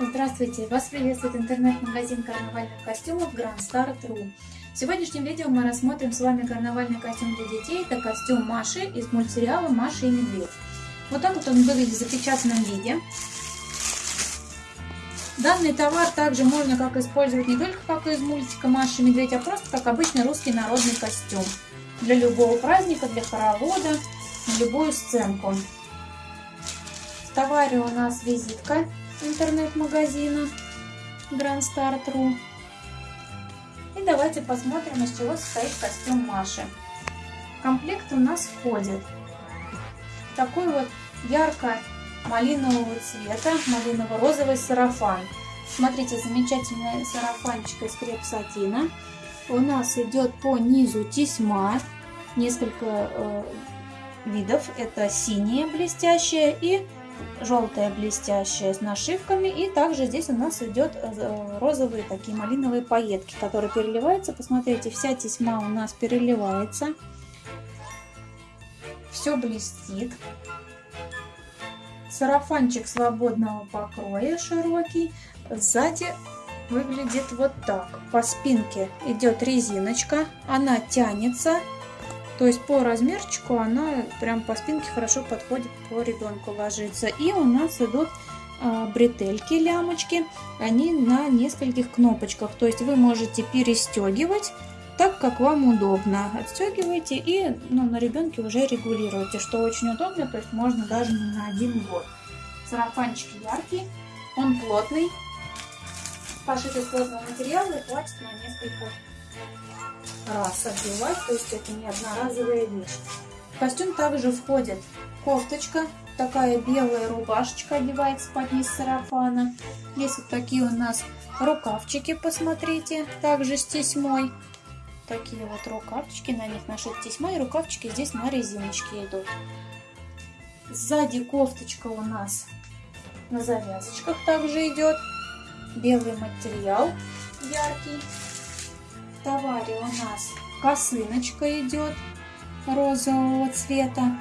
Здравствуйте! Вас приветствует интернет-магазин карнавальных костюмов Grand Star.ru. В сегодняшнем видео мы рассмотрим с вами карнавальный костюм для детей. Это костюм Маши из мультсериала «Маша и медведь». Вот так вот он выглядит в запечатанном виде. Данный товар также можно как использовать не только как из мультика «Маша и медведь», а просто как обычный русский народный костюм. Для любого праздника, для хоровода, на любую сценку. В товаре у нас визитка интернет-магазина Grand Start.ru. И давайте посмотрим, из чего состоит костюм Маши. В комплект у нас входит такой вот ярко-малинового цвета, малиново-розовый сарафан. Смотрите, замечательная сарафанчик из креп-сатина. У нас идет по низу тесьма, несколько э, видов. Это синяя блестящая и желтая блестящая с нашивками. И также здесь у нас идет э, розовые такие малиновые пайетки, которые переливаются. Посмотрите, вся тесьма у нас переливается. Все блестит. Сарафанчик свободного покроя широкий. Сзади выглядит вот так. По спинке идет резиночка, она тянется то есть по размерчику она прям по спинке хорошо подходит по ребенку ложится. И у нас идут а, бретельки, лямочки, они на нескольких кнопочках. То есть вы можете перестегивать так, как вам удобно. Отстегиваете и ну, на ребенке уже регулируете, что очень удобно, то есть можно даже не на один год. Сарафанчик яркий, он плотный, пошит из плотного материала и хватит на несколько раз одевать, то есть это не одноразовая вещь. В костюм также входит кофточка, такая белая рубашечка одевается под низ сарафана. Есть вот такие у нас рукавчики, посмотрите, также с тесьмой. Такие вот рукавчики, на них нашит тесьма, и рукавчики здесь на резиночке идут. Сзади кофточка у нас на завязочках также идет. Белый материал яркий товаре у нас косыночка идет розового цвета.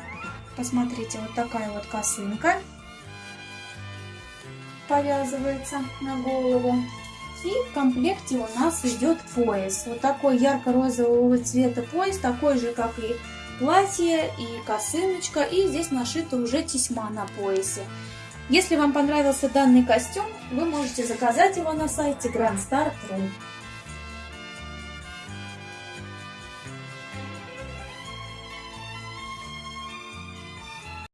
Посмотрите, вот такая вот косынка повязывается на голову. И в комплекте у нас идет пояс. Вот такой ярко-розового цвета пояс, такой же, как и платье и косыночка. И здесь нашита уже тесьма на поясе. Если вам понравился данный костюм, вы можете заказать его на сайте grandstar.ru.